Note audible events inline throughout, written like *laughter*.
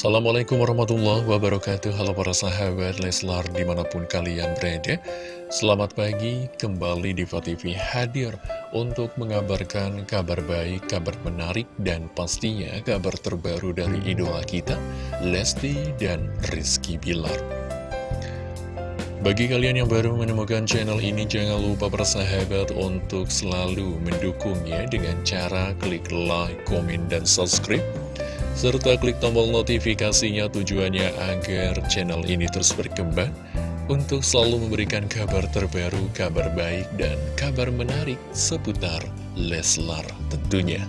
Assalamualaikum warahmatullahi wabarakatuh. Halo para sahabat Leslar di mana pun kalian berada. Selamat pagi kembali di TV hadir Untuk mengabarkan kabar baik, kabar menarik Dan pastinya kabar terbaru dari idola kita Lesti dan Rizky Bilar. Bagi kalian yang baru menemukan channel ini, jangan lupa bersahabat untuk selalu mendukungnya dengan cara klik like, komen, dan subscribe serta klik tombol notifikasinya tujuannya agar channel ini terus berkembang untuk selalu memberikan kabar terbaru, kabar baik, dan kabar menarik seputar Leslar tentunya.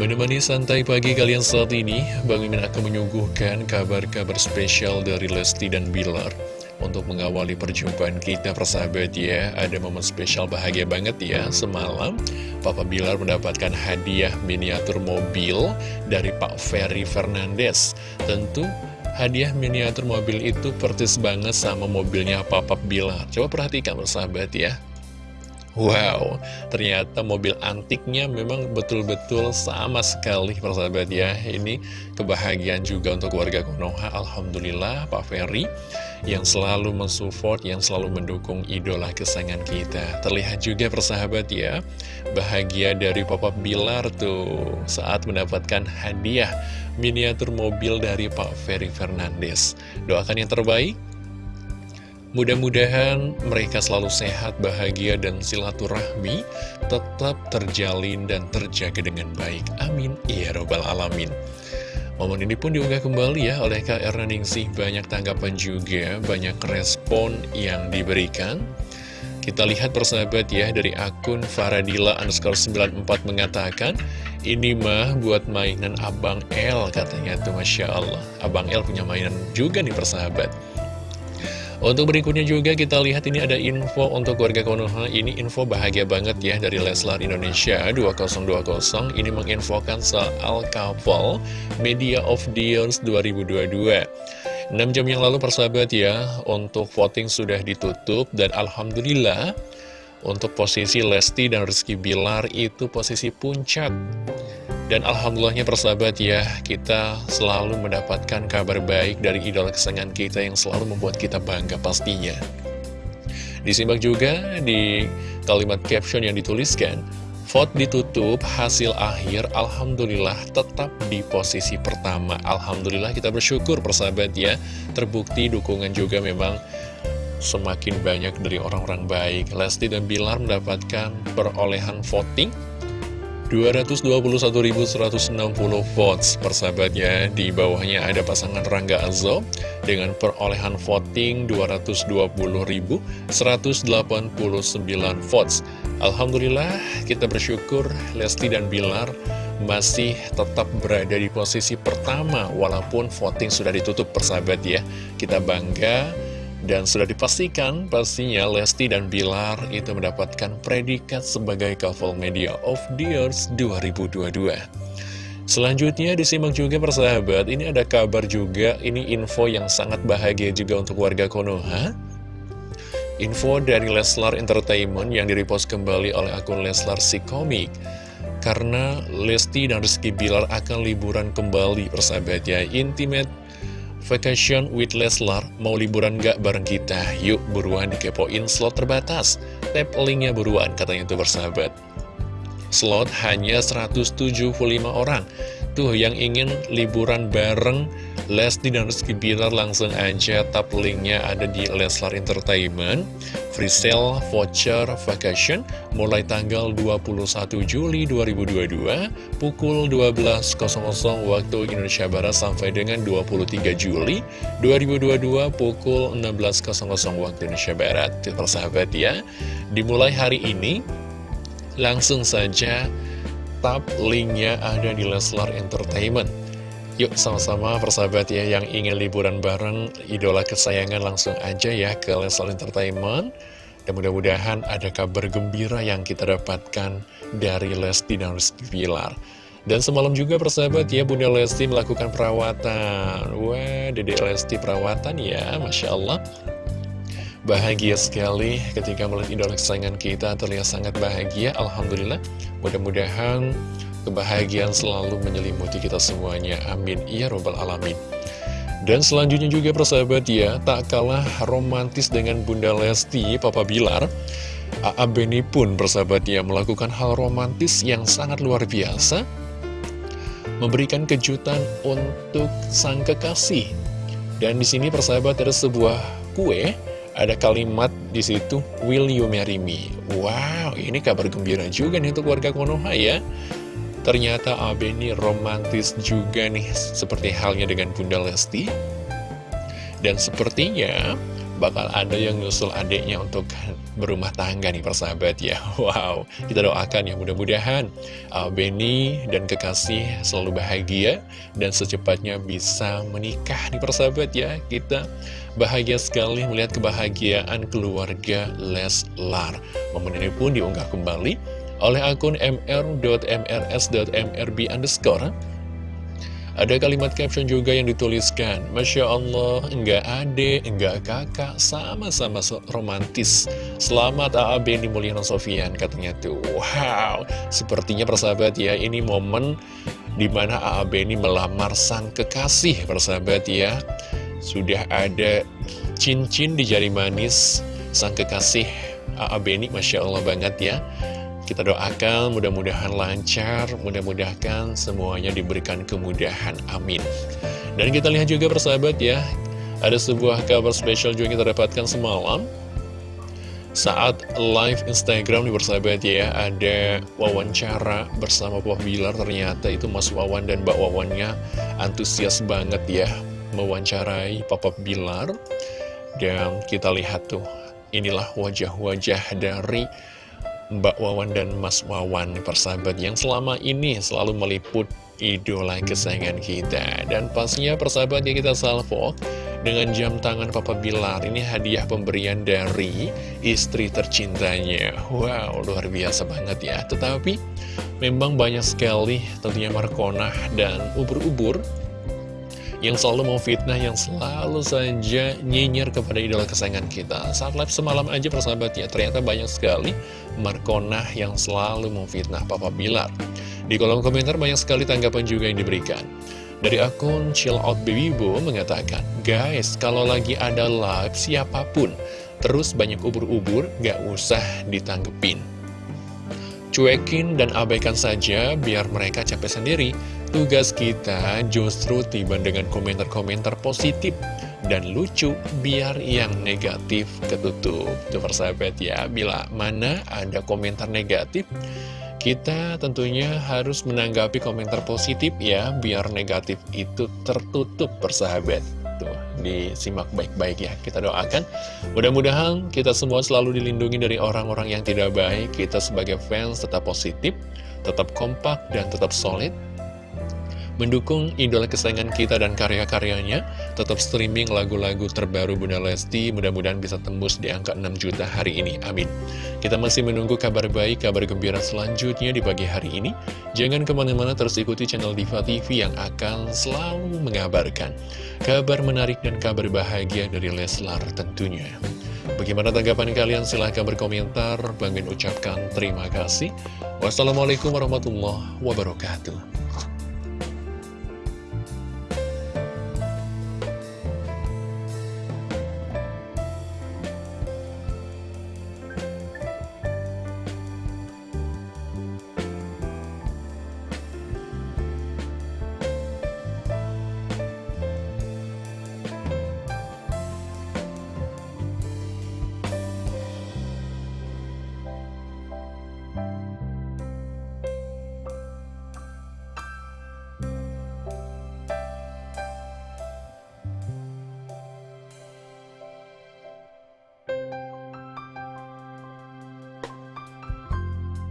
Menemani santai pagi kalian saat ini, Bang Mimin akan menyuguhkan kabar-kabar spesial dari Lesti dan Bilar. Untuk mengawali perjumpaan kita persahabat ya Ada momen spesial bahagia banget ya Semalam. Papa Bilar mendapatkan hadiah miniatur mobil Dari Pak Ferry Fernandez Tentu hadiah miniatur mobil itu persis banget sama mobilnya Papa Bilar. Coba perhatikan persahabat ya Wow, ternyata mobil antiknya memang betul-betul sama sekali persahabat ya. Ini kebahagiaan juga untuk warga Konoha. Alhamdulillah Pak Ferry yang selalu mensupport, yang selalu mendukung idola kesayangan kita. Terlihat juga persahabat ya Bahagia dari Papa Bilar tuh saat mendapatkan hadiah miniatur mobil dari Pak Ferry Fernandes. Doakan yang terbaik Mudah-mudahan mereka selalu sehat, bahagia, dan silaturahmi tetap terjalin dan terjaga dengan baik. Amin. Ya Robbal Alamin. Momen ini pun diunggah kembali ya oleh Kak Erna Ningsih. Banyak tanggapan juga, banyak respon yang diberikan. Kita lihat persahabat ya dari akun Faradila underscore 94 mengatakan Ini mah buat mainan Abang L katanya tuh Masya Allah Abang L punya mainan juga nih persahabat untuk berikutnya juga kita lihat ini ada info untuk warga Konoha. Ini info bahagia banget ya dari Leslar Indonesia 2020 Ini menginfokan soal couple Media of Years 2022 6 jam yang lalu persahabat ya Untuk voting sudah ditutup Dan Alhamdulillah Untuk posisi Lesti dan Rizky Bilar itu posisi puncak dan Alhamdulillahnya persahabat ya, kita selalu mendapatkan kabar baik dari idola kesayangan kita yang selalu membuat kita bangga pastinya. Disimak juga di kalimat caption yang dituliskan, Vote ditutup, hasil akhir Alhamdulillah tetap di posisi pertama. Alhamdulillah kita bersyukur persahabat ya, terbukti dukungan juga memang semakin banyak dari orang-orang baik. Lesti dan Bilar mendapatkan perolehan voting 221.160 votes. Persahabatnya di bawahnya ada pasangan Rangga Azo dengan perolehan voting 220.189 votes. Alhamdulillah kita bersyukur Lesti dan Bilar masih tetap berada di posisi pertama walaupun voting sudah ditutup persahabat ya. Kita bangga dan sudah dipastikan pastinya Lesti dan Bilar itu mendapatkan predikat sebagai couple media of the years 2022. Selanjutnya disimak juga persahabat, ini ada kabar juga, ini info yang sangat bahagia juga untuk warga Konoha. Info dari Leslar Entertainment yang direpost kembali oleh akun Leslar si komik. Karena Lesti dan Rizky Bilar akan liburan kembali persahabat ya, Intimate Vacation with Leslar, mau liburan gak bareng kita? Yuk buruan dikepoin slot terbatas. Tap linknya buruan, katanya itu bersahabat. Slot hanya 175 orang. Tuh yang ingin liburan bareng Lesti dan Rizky Bilar langsung aja tap linknya ada di Leslar Entertainment Free sale voucher vacation mulai tanggal 21 Juli 2022 pukul 12.00 waktu Indonesia Barat sampai dengan 23 Juli 2022 pukul 16.00 waktu Indonesia Barat. Persahabat ya. Dimulai hari ini langsung saja tap linknya ada di Leslar Entertainment Yuk sama-sama persahabat ya yang ingin liburan bareng idola kesayangan langsung aja ya ke Leslar Entertainment. Dan mudah-mudahan ada kabar gembira yang kita dapatkan dari Lesti dan Rizky Pilar dan semalam juga persahabat ya Bunda Lesti melakukan perawatan. Wah Dede Lesti perawatan ya Masya Allah. Bahagia sekali ketika melihat idola kesayangan kita terlihat sangat bahagia Alhamdulillah. Mudah-mudahan kebahagiaan selalu menyelimuti kita semuanya. Amin. Ya Robbal Alamin. Dan selanjutnya juga persahabat ya, tak kalah romantis dengan Bunda Lesti, Papa Bilar. A.A. Beni pun persahabat ya melakukan hal romantis yang sangat luar biasa. Memberikan kejutan untuk sang kekasih. Dan di sini persahabat ada sebuah kue, ada kalimat di situ, Will you marry me? Wow, ini kabar gembira juga nih untuk warga Konoha ya. Ternyata Abe ini romantis juga nih, seperti halnya dengan Bunda Lesti. Dan sepertinya bakal ada yang nyusul adiknya untuk berumah tangga nih persahabat ya. *laughs* Wow, kita doakan ya mudah-mudahan Beni dan kekasih selalu bahagia dan secepatnya bisa menikah nih persahabat ya. Kita bahagia sekali melihat kebahagiaan keluarga Leslar. Momen ini pun diunggah kembali oleh akun mr.mrs.mrb underscore ada kalimat caption juga yang dituliskan Masya Allah, enggak ade, enggak kakak, sama-sama romantis Selamat A.A. Beni Mulyana Sofian Katanya tuh, wow Sepertinya persahabat ya, ini momen di mana A.A. Beni melamar sang kekasih Persahabat ya Sudah ada cincin di jari manis Sang kekasih A.A. Beni, Masya Allah banget ya kita doakan mudah-mudahan lancar, mudah-mudahan semuanya diberikan kemudahan. Amin. Dan kita lihat juga persahabat ya, ada sebuah kabar spesial juga kita dapatkan semalam. Saat live Instagram di persahabat ya, ada wawancara bersama Papa Bilar. Ternyata itu Mas Wawan dan Mbak Wawannya antusias banget ya mewawancarai Papa Bilar. Dan kita lihat tuh, inilah wajah-wajah dari Mbak Wawan dan Mas Wawan persahabat yang selama ini selalu meliput idola kesayangan kita. Dan pastinya persahabat yang kita salvo dengan jam tangan Papa Bilar. Ini hadiah pemberian dari istri tercintanya. Wow luar biasa banget ya. Tetapi memang banyak sekali tentunya Markona dan ubur-ubur yang selalu mau fitnah, yang selalu saja nyinyir kepada idola kesayangan kita. Saat live semalam aja persahabat ya, ternyata banyak sekali Markonah yang selalu mau fitnah Papa Bilar. Di kolom komentar banyak sekali tanggapan juga yang diberikan. Dari akun Chill Out Baby Bo mengatakan, Guys, kalau lagi ada live siapa pun, terus banyak ubur-ubur, gak usah ditanggepin. Cuekin dan abaikan saja biar mereka capek sendiri. Tugas kita justru tiba dengan komentar-komentar positif dan lucu biar yang negatif ketutup. Itu persahabat ya, bila mana ada komentar negatif, kita tentunya harus menanggapi komentar positif ya, biar negatif itu tertutup persahabat. Disimak baik-baik ya. Kita doakan, mudah-mudahan kita semua selalu dilindungi dari orang-orang yang tidak baik. Kita sebagai fans tetap positif, tetap kompak, dan tetap solid mendukung idola kesayangan kita dan karya-karyanya. Tetap streaming lagu-lagu terbaru Bunda Lesti, mudah-mudahan bisa tembus di angka 6 juta hari ini. Amin. Kita masih menunggu kabar baik, kabar gembira selanjutnya di pagi hari ini. Jangan ke mana-mana terus ikuti channel Diva TV yang akan selalu mengabarkan kabar menarik dan kabar bahagia dari Leslar tentunya. Bagaimana tanggapan kalian? Silahkan berkomentar. Bang ucapkan terima kasih. Wassalamualaikum warahmatullahi wabarakatuh.